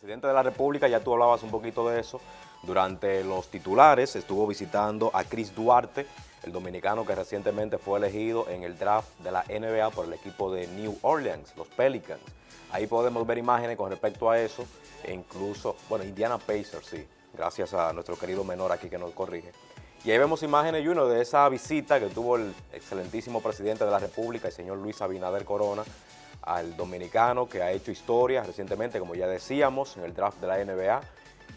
presidente de la República, ya tú hablabas un poquito de eso, durante los titulares estuvo visitando a Chris Duarte, el dominicano que recientemente fue elegido en el draft de la NBA por el equipo de New Orleans, los Pelicans. Ahí podemos ver imágenes con respecto a eso, e incluso, bueno, Indiana Pacers, sí, gracias a nuestro querido menor aquí que nos corrige. Y ahí vemos imágenes, y uno de esa visita que tuvo el excelentísimo presidente de la República, el señor Luis Abinader Corona, al dominicano que ha hecho historia recientemente, como ya decíamos, en el draft de la NBA.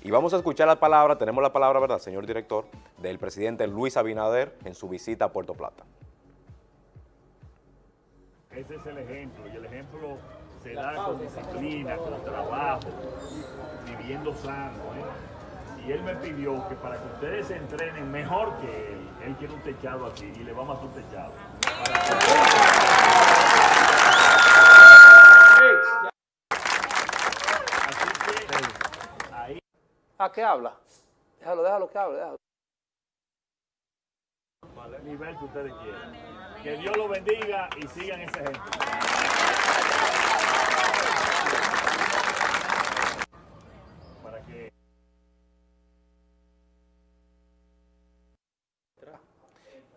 Y vamos a escuchar la palabra, tenemos la palabra, ¿verdad, señor director?, del presidente Luis Abinader en su visita a Puerto Plata. Ese es el ejemplo, y el ejemplo se da con disciplina, con trabajo, viviendo sano. ¿eh? Y él me pidió que para que ustedes se entrenen mejor que él, él quiere un techado aquí y le vamos a hacer un techado. ¿A qué habla? Déjalo, déjalo que hable, déjalo. El nivel que ustedes quieran. Que Dios los bendiga y sigan ese ejemplo. Para que...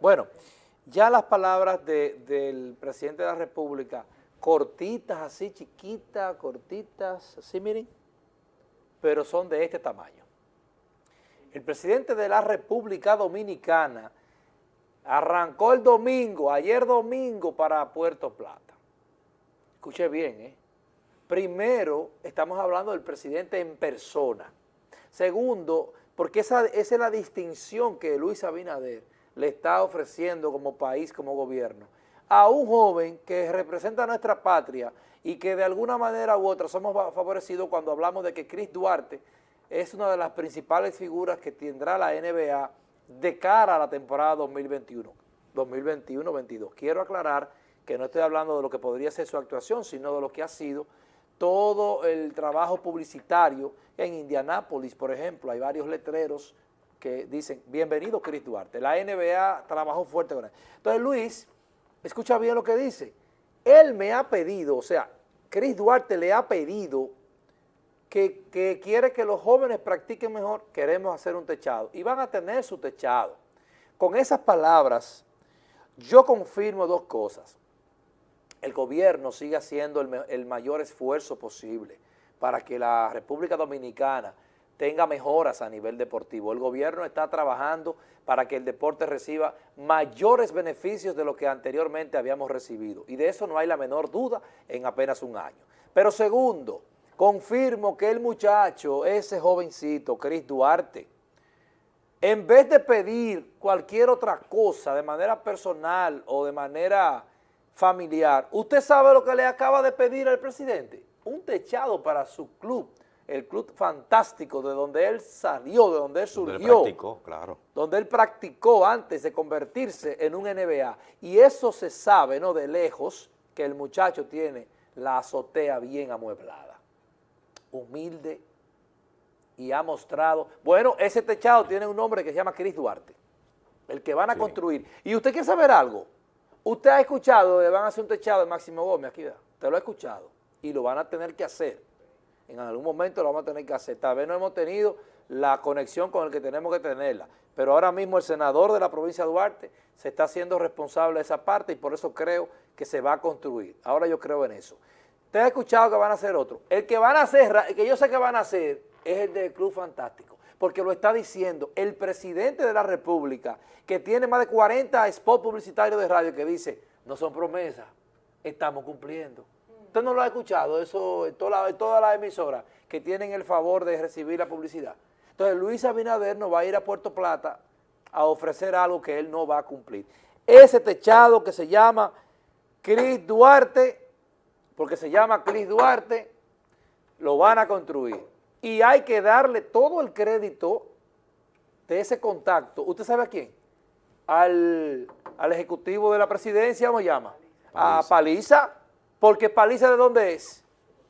Bueno, ya las palabras de- del presidente de la República, cortitas, así chiquitas, cortitas, así miren, pero son de este tamaño. El presidente de la República Dominicana arrancó el domingo, ayer domingo, para Puerto Plata. Escuche bien, ¿eh? Primero, estamos hablando del presidente en persona. Segundo, porque esa, esa es la distinción que Luis Abinader le está ofreciendo como país, como gobierno, a un joven que representa nuestra patria y que de alguna manera u otra somos fa- favorecidos cuando hablamos de que Chris Duarte es una de las principales figuras que tendrá la NBA de cara a la temporada 2021, 2021-22. Quiero aclarar que no estoy hablando de lo que podría ser su actuación, sino de lo que ha sido todo el trabajo publicitario en Indianápolis, por ejemplo, hay varios letreros que dicen, bienvenido Chris Duarte, la NBA trabajó fuerte con él. Entonces Luis, escucha bien lo que dice, él me ha pedido, o sea, Chris Duarte le ha pedido que, que quiere que los jóvenes practiquen mejor, queremos hacer un techado, y van a tener su techado. Con esas palabras, yo confirmo dos cosas el gobierno sigue haciendo el, el mayor esfuerzo posible para que la República Dominicana tenga mejoras a nivel deportivo. El gobierno está trabajando para que el deporte reciba mayores beneficios de lo que anteriormente habíamos recibido. Y de eso no hay la menor duda en apenas un año. Pero segundo, confirmo que el muchacho, ese jovencito, Chris Duarte, en vez de pedir cualquier otra cosa de manera personal o de manera familiar, ¿usted sabe lo que le acaba de pedir al presidente? Un techado para su club, el club fantástico de donde él salió, de donde él Donde él surgió, practicó, claro. donde él practicó antes de convertirse en un NBA. Y eso se sabe, ¿no? De lejos, que el muchacho tiene la azotea bien amueblada, humilde, y ha mostrado, bueno, ese techado tiene un nombre que se llama Chris Duarte, el que van a Sí. construir. Y usted quiere saber algo, usted ha escuchado van a hacer un techado de Máximo Gómez aquí, usted lo ha escuchado, y lo van a tener que hacer, en algún momento lo vamos a tener que hacer, tal vez no hemos tenido la conexión con el que tenemos que tenerla, pero ahora mismo el senador de la provincia de Duarte se está haciendo responsable de esa parte y por eso creo que se va a construir, ahora yo creo en eso. Usted ha escuchado que van a hacer otro. El que van a hacer, el que yo sé que van a hacer, es el del Club Fantástico, porque lo está diciendo el presidente de la República, que tiene más de 40 spots publicitarios de radio, que dice, no son promesas, estamos cumpliendo. Usted no lo ha escuchado, eso en todas las toda las emisoras que tienen el favor de recibir la publicidad. Entonces Luis Abinader nos va a ir a Puerto Plata a ofrecer algo que él no va a cumplir. Ese techado que se llama Cris Duarte, porque se llama Cris Duarte, lo van a construir. Y hay que darle todo el crédito de ese contacto. ¿Usted sabe a quién? Al, al ejecutivo de la presidencia, ¿cómo llama? A Paliza, porque Paliza ¿de dónde es?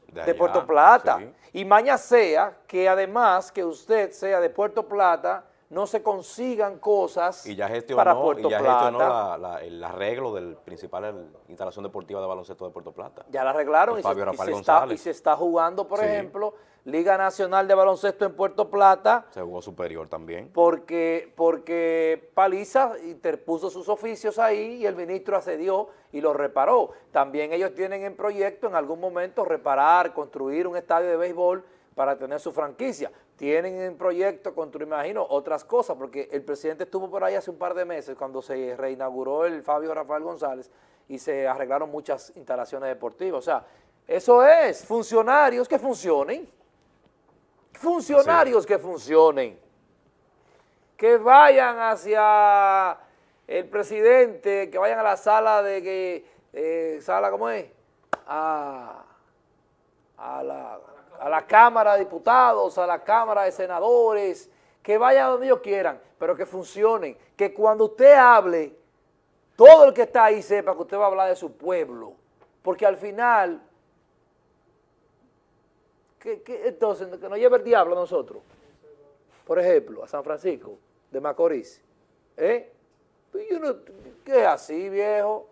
De Puerto Plata. sí. Y maña sea que además que usted sea de Puerto Plata, no se consigan cosas y ya gestionó, para Puerto y ya Plata. gestionó la- la- el arreglo del principal instalación deportiva de baloncesto de Puerto Plata. Ya la arreglaron y se, y está, González. y se está jugando, por Sí. ejemplo, Liga Nacional de Baloncesto en Puerto Plata, Se jugó superior también. porque, porque Paliza interpuso sus oficios ahí y el ministro accedió y lo reparó. También ellos tienen en proyecto en algún momento reparar, construir un estadio de béisbol para tener su franquicia. Tienen en proyecto construir, me imagino, otras cosas, porque el presidente estuvo por ahí hace un par de meses cuando se reinauguró el Fabio Rafael González y se arreglaron muchas instalaciones deportivas. O sea, eso es, funcionarios que funcionen, funcionarios que funcionen. Que vayan hacia el presidente, que vayan a la sala de que, eh, sala, ¿cómo es? A, a la, a la Cámara de Diputados, a la Cámara de Senadores, que vayan donde ellos quieran, pero que funcionen, que cuando usted hable, todo el que está ahí sepa que usted va a hablar de su pueblo, porque al final, ¿qué, qué- entonces, que nos lleve el diablo a nosotros por ejemplo, a San Francisco de Macorís, ¿eh? Pues yo no- ¿Qué es así, viejo?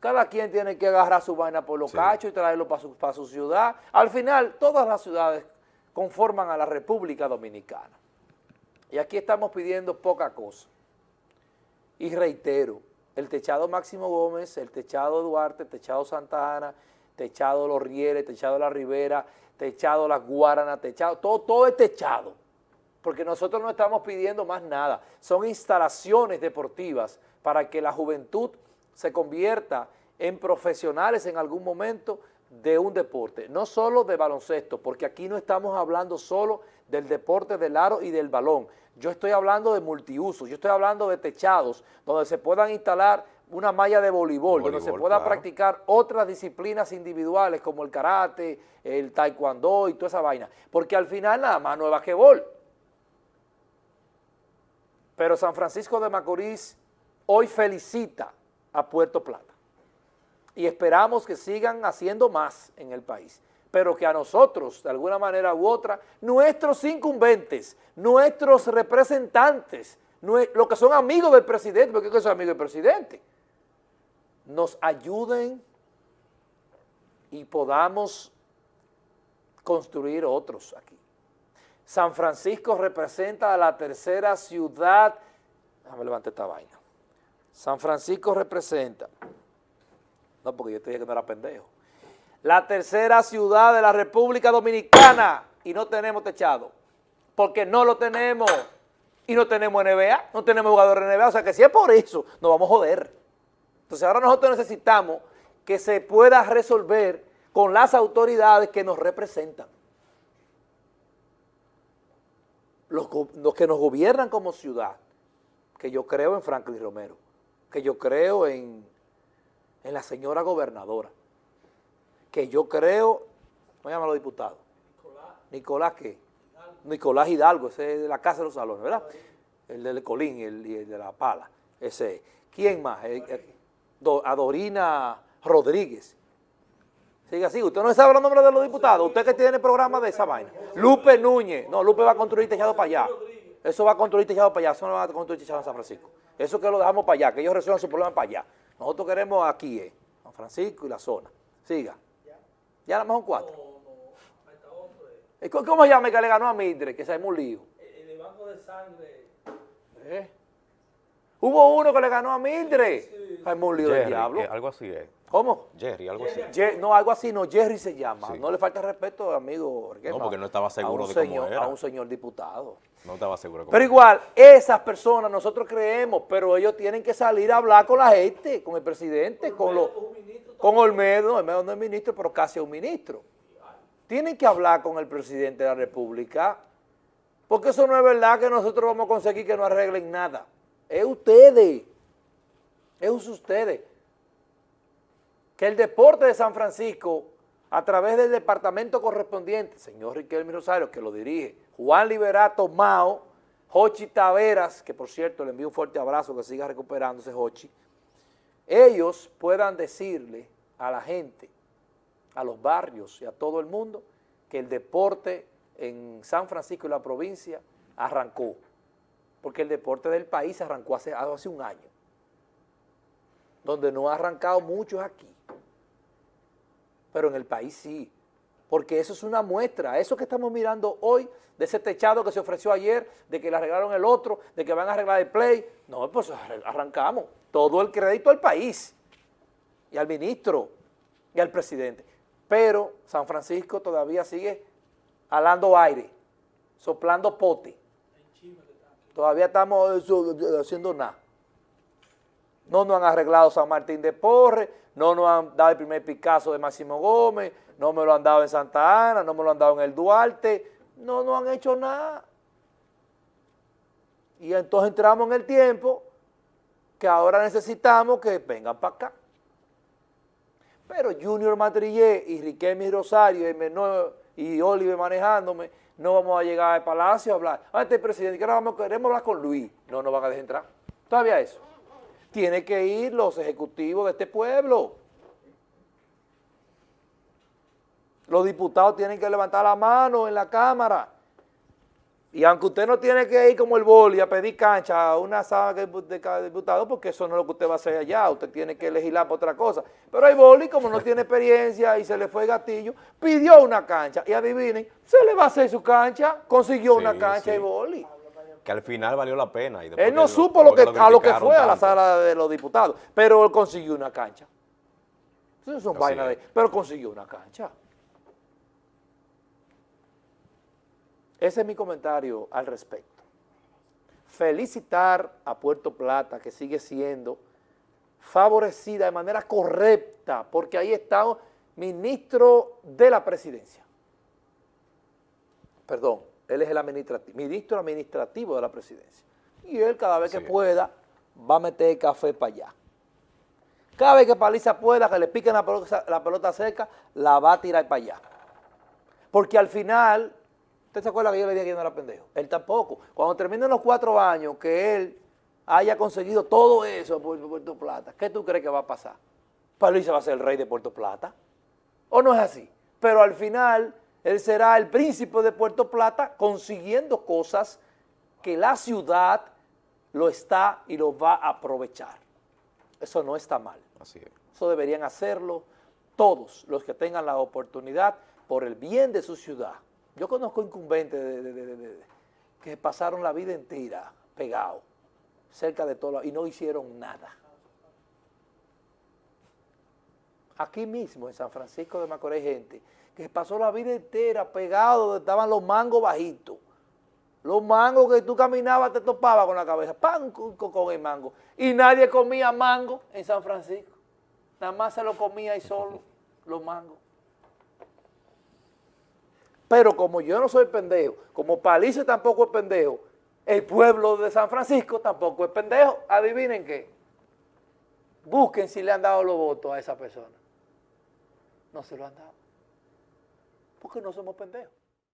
Cada quien tiene que agarrar su vaina por los Sí. cachos y traerlo para su, para su ciudad. Al final, todas las ciudades conforman a la República Dominicana. Y aquí estamos pidiendo poca cosa. Y reitero, el techado Máximo Gómez, el techado Duarte, el techado Santa Ana, techado Los Rieles, techado La Ribera, techado Las Guaranas, techado, todo, todo es techado porque nosotros no estamos pidiendo más nada, son instalaciones deportivas para que la juventud se convierta en profesionales en algún momento de un deporte, no solo de baloncesto, porque aquí no estamos hablando solo del deporte del aro y del balón, yo estoy hablando de multiusos, yo estoy hablando de techados donde se puedan instalar una malla de voleibol, donde se pueda claro. practicar otras disciplinas individuales como el karate, el taekwondo y toda esa vaina, porque al final nada más no es basquetbol. Pero San Francisco de Macorís hoy felicita a Puerto Plata y esperamos que sigan haciendo más en el país, pero que a nosotros, de alguna manera u otra, nuestros incumbentes, nuestros representantes, los que son amigos del presidente, porque que son amigos del presidente, nos ayuden y podamos construir otros aquí. San Francisco representa a la tercera ciudad, déjame levantar esta vaina. San Francisco representa, no porque yo te dije que no era pendejo, la tercera ciudad de la República Dominicana y no tenemos techado, porque no lo tenemos y no tenemos NBA, no tenemos jugadores de NBA, o sea que si es por eso, nos vamos a joder. Entonces ahora nosotros necesitamos que se pueda resolver con las autoridades que nos representan. Los, que nos gobiernan como ciudad, que yo creo en Franklin Romero, que yo creo en, en la señora gobernadora, que yo creo, ¿cómo llaman los diputados? Nicolás. qué? Nicolás Hidalgo, ese es de la Casa de los Salones, ¿verdad? El del Colín y el, de la Pala, ese. ¿Quién más? Do- Adorina Rodríguez. Sigue así, usted no sabe los nombres de los diputados, usted que tiene programa de esa vaina. Lupe Núñez, no, Lupe va a construir techado para allá. Eso va a construir techado para allá, eso no va a construir techado en San Francisco. Eso que lo dejamos para allá, que ellos resuelvan su problema para allá. Nosotros queremos aquí, eh, San Francisco y la zona. Siga. Ya nada más son cuatro. ¿Y ¿Cómo se llama el que le ganó a Mildred, que se armó un lío? En el banco de sangre. ¿Eh? Hubo uno que le ganó a Mildred. Un lío del diablo. que algo así es. ¿Cómo? Jerry, algo así. No, algo así, no, Jerry se llama. Sí. No le falta respeto, amigo. No, porque no estaba seguro de cómo señor, era. A un señor diputado. No estaba seguro. cómo Pero era. igual, esas personas nosotros creemos, pero ellos tienen que salir a hablar con la gente, con el presidente, con los, con Olmedo, Olmedo no es ministro, pero casi es un ministro. Tienen que hablar con el presidente de la República, porque eso no es verdad que nosotros vamos a conseguir que no arreglen nada. Es ustedes, es ustedes. Que el deporte de San Francisco, a través del departamento correspondiente, señor Riquelme Rosario, que lo dirige, Juan Liberato Mao, Jochi Taveras, que por cierto le envío un fuerte abrazo, que siga recuperándose Jochi, ellos puedan decirle a la gente, a los barrios y a todo el mundo, que el deporte en San Francisco y la provincia arrancó. Porque el deporte del país arrancó hace, hace un año. Donde no ha arrancado mucho es aquí. Pero en el país sí. Porque eso es una muestra. Eso que estamos mirando hoy, de ese techado que se ofreció ayer, de que le arreglaron el otro, de que van a arreglar el play. No, pues arrancamos. Todo el crédito al país. Y al ministro. Y al presidente. Pero San Francisco todavía sigue alando aire, soplando pote. Todavía estamos haciendo nada. No nos han arreglado San Martín de Porres, no nos han dado el primer Picasso de Máximo Gómez, no me lo han dado en Santa Ana, no me lo han dado en el Duarte, no nos han hecho nada. Y entonces entramos en el tiempo que ahora necesitamos que vengan para acá. Pero Junior Madrillé y Riquelme Rosario y, menor, y Oliver manejándome, no vamos a llegar al palacio a hablar. Ah, este presidente, que ahora vamos, queremos hablar con Luis. No nos van a dejar entrar. Todavía eso. Tiene que ir los ejecutivos de este pueblo. Los diputados tienen que levantar la mano en la Cámara y aunque usted no tiene que ir como el boli a pedir cancha a una sala de diputado, porque eso no es lo que usted va a hacer allá, usted tiene que legislar por otra cosa. Pero hay boli, como no tiene experiencia y se le fue el gatillo, pidió una cancha y adivinen, se le va a hacer su cancha, consiguió una cancha y boli. Que al final valió la pena. Y él no supo lo, que, a lo que fue a la sala de los diputados, pero consiguió una cancha. Eso son vainas de... Pero consiguió una cancha. Ese es mi comentario al respecto. Felicitar a Puerto Plata, que sigue siendo favorecida de manera correcta, porque ahí está ministro de la presidencia. Perdón, él es el administrativo, ministro administrativo de la presidencia. Y él cada vez que pueda va a meter café para allá. Cada vez que Paliza pueda, que le piquen la pelota, la pelota seca, la va a tirar para allá. Porque al final ¿Usted se acuerda que yo le dije que no era pendejo? Él tampoco. Cuando terminen los cuatro años que él haya conseguido todo eso por Puerto Plata, ¿qué tú crees que va a pasar? Luis va a ser el rey de Puerto Plata. ¿O no es así? Pero al final él será el príncipe de Puerto Plata consiguiendo cosas que la ciudad lo está y lo va a aprovechar. Eso no está mal. Así es. Eso deberían hacerlo todos los que tengan la oportunidad por el bien de su ciudad. Yo conozco incumbentes que pasaron la vida entera pegados, cerca de todo, y no hicieron nada. Aquí mismo, en San Francisco de Macorís, gente que pasó la vida entera pegado donde estaban los mangos bajitos. Los mangos que tú caminabas te topabas con la cabeza, pan con el mango. Y nadie comía mango en San Francisco. Nada más se lo comía ahí solo, los mangos. Pero como yo no soy pendejo, como Palice tampoco es pendejo, el pueblo de San Francisco tampoco es pendejo. Adivinen qué. Busquen si le han dado los votos a esa persona. No se lo han dado. Porque no somos pendejos.